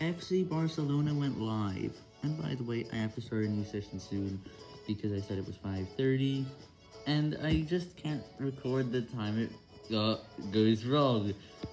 FC Barcelona went live. And by the way, I have to start a new session soon because I said it was 5.30. And I just can't record the time it uh, goes wrong.